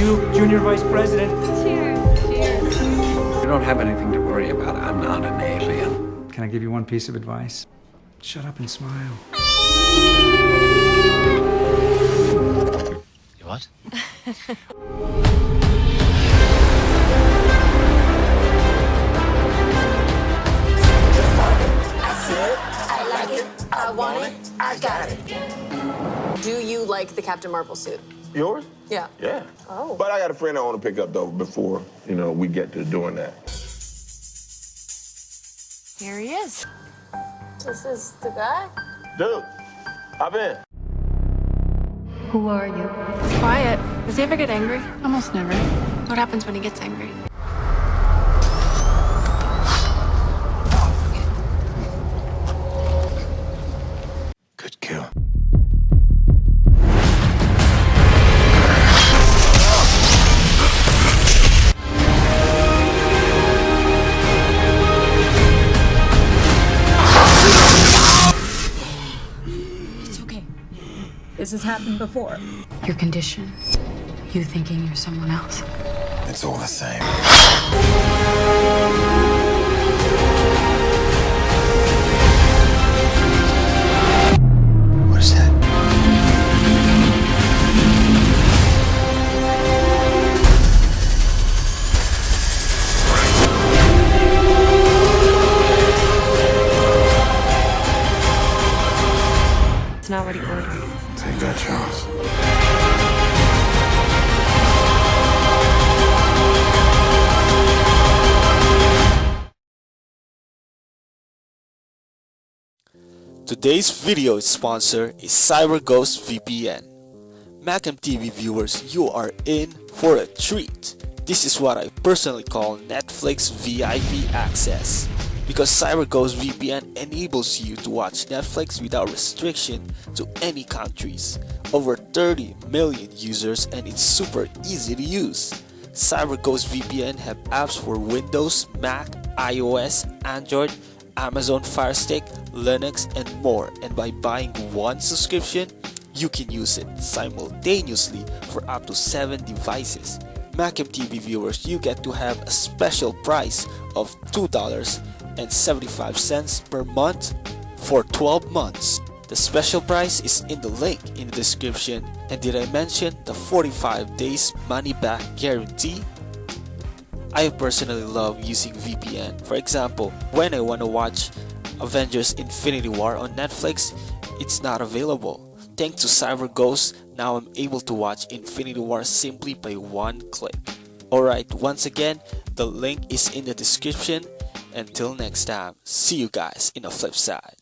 and your vice president. Cheers. Cheers. You don't have anything to worry about. I'm not an alien. Can I give you one piece of advice? Shut up and smile. You what? I want it. I got it. Do you like the Captain Marvel suit? Yours? Yeah. Yeah. Oh. But I got a friend I want to pick up though before you know we get to doing that. Here he is. This is the guy? Dude, hop in. Who are you? He's quiet. Does he ever get angry? Almost never. What happens when he gets angry? Good kill. This has happened before. Your condition. You thinking you're someone else. It's all the same. Today's video sponsor is CyberGhost VPN. Macam TV viewers, you are in for a treat. This is what I personally call Netflix VIP access. Because CyberGhost VPN enables you to watch Netflix without restriction to any countries. Over 30 million users and it's super easy to use. CyberGhost VPN have apps for Windows, Mac, iOS, Android, Amazon Fire Stick, Linux, and more. And by buying one subscription, you can use it simultaneously for up to 7 devices. Macam TV viewers, you get to have a special price of $2.75 per month for 12 months. The special price is in the link in the description. And did I mention the 45 days money back guarantee? I personally love using VPN. For example, when I want to watch Avengers Infinity War on Netflix, it's not available. Thanks to CyberGhost, now I'm able to watch Infinity War simply by one click. Alright, once again, the link is in the description. Until next time, see you guys in the flip side.